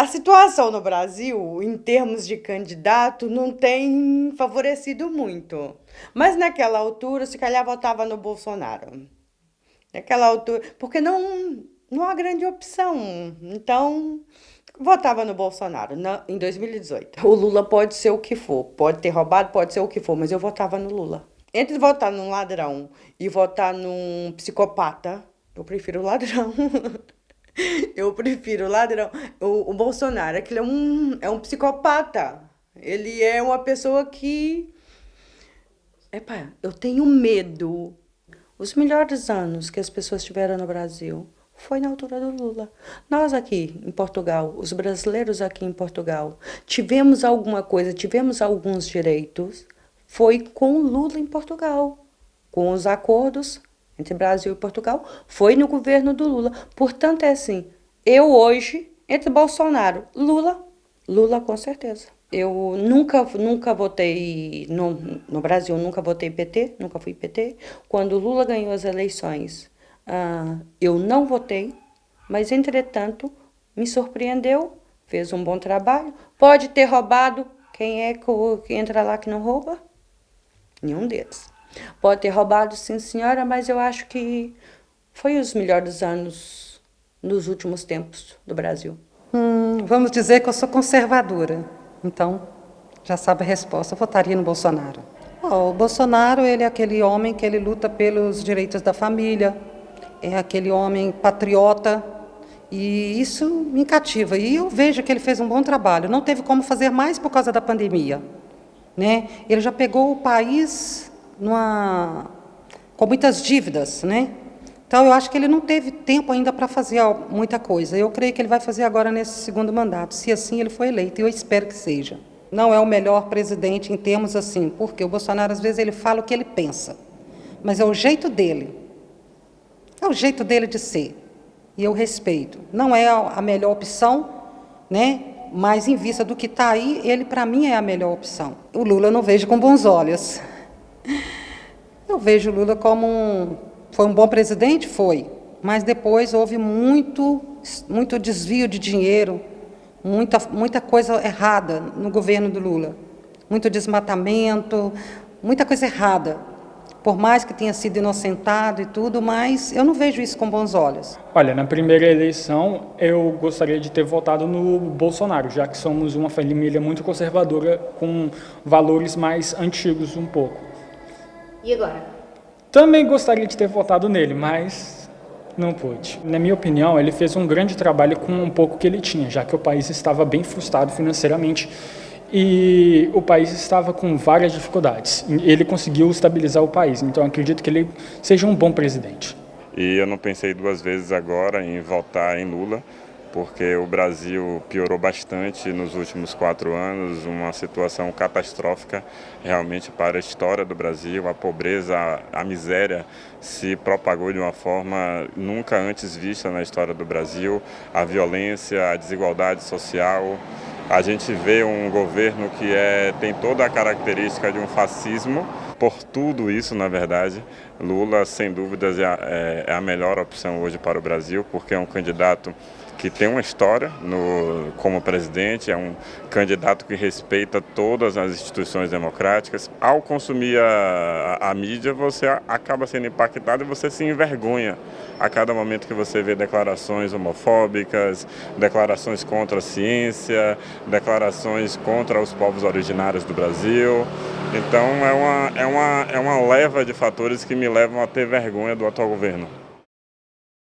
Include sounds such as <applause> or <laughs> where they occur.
A situação no Brasil, em termos de candidato, não tem favorecido muito. Mas naquela altura, se calhar votava no Bolsonaro. Naquela altura, porque não, não há grande opção. Então, votava no Bolsonaro na, em 2018. O Lula pode ser o que for, pode ter roubado, pode ser o que for, mas eu votava no Lula. Entre votar num ladrão e votar num psicopata, eu prefiro o ladrão. <laughs> Eu prefiro o ladrão. O, o Bolsonaro, aquele é um, é um psicopata. Ele é uma pessoa que. Epa, eu tenho medo. Os melhores anos que as pessoas tiveram no Brasil foi na altura do Lula. Nós aqui em Portugal, os brasileiros aqui em Portugal, tivemos alguma coisa, tivemos alguns direitos, foi com Lula em Portugal, com os acordos entre Brasil e Portugal, foi no governo do Lula. Portanto, é assim, eu hoje, entre Bolsonaro, Lula, Lula com certeza. Eu nunca, nunca votei, no, no Brasil, nunca votei PT, nunca fui PT. Quando Lula ganhou as eleições, uh, eu não votei, mas, entretanto, me surpreendeu, fez um bom trabalho. Pode ter roubado, quem é que entra lá que não rouba? Nenhum deles. Pode ter roubado, sim, senhora, mas eu acho que foi os melhores anos nos últimos tempos do Brasil. Hum, vamos dizer que eu sou conservadora. Então, já sabe a resposta, eu votaria no Bolsonaro. Oh, o Bolsonaro ele é aquele homem que ele luta pelos direitos da família, é aquele homem patriota, e isso me cativa. E eu vejo que ele fez um bom trabalho. Não teve como fazer mais por causa da pandemia. Né? Ele já pegou o país numa, com muitas dívidas, né? Então, eu acho que ele não teve tempo ainda para fazer muita coisa. Eu creio que ele vai fazer agora nesse segundo mandato, se assim ele for eleito, e eu espero que seja. Não é o melhor presidente em termos assim, porque o Bolsonaro, às vezes, ele fala o que ele pensa, mas é o jeito dele. É o jeito dele de ser, e eu respeito. Não é a melhor opção, né? mas em vista do que está aí, ele, para mim, é a melhor opção. O Lula eu não vejo com bons olhos. Eu vejo Lula como um... Foi um bom presidente? Foi. Mas depois houve muito, muito desvio de dinheiro, muita, muita coisa errada no governo do Lula. Muito desmatamento, muita coisa errada. Por mais que tenha sido inocentado e tudo, mas eu não vejo isso com bons olhos. Olha, na primeira eleição eu gostaria de ter votado no Bolsonaro, já que somos uma família muito conservadora com valores mais antigos um pouco. E agora? Também gostaria de ter votado nele, mas não pude. Na minha opinião, ele fez um grande trabalho com um pouco que ele tinha, já que o país estava bem frustrado financeiramente e o país estava com várias dificuldades. Ele conseguiu estabilizar o país, então acredito que ele seja um bom presidente. E eu não pensei duas vezes agora em votar em Lula, porque o Brasil piorou bastante nos últimos quatro anos, uma situação catastrófica realmente para a história do Brasil. A pobreza, a, miséria se propagou de uma forma nunca antes vista na história do Brasil. A violência, a desigualdade social. A gente vê um governo que é, tem toda a característica de um fascismo. Por tudo isso, na verdade, Lula, sem dúvidas, é a, é, é a melhor opção hoje para o Brasil, porque é um candidato que tem uma história no, como presidente, é um candidato que respeita todas as instituições democráticas. Ao consumir a, a, a mídia, você acaba sendo impactado e você se envergonha a cada momento que você vê declarações homofóbicas, declarações contra a ciência, declarações contra os povos originários do Brasil. Então é uma, é uma, é uma leva de fatores que me levam a ter vergonha do atual governo.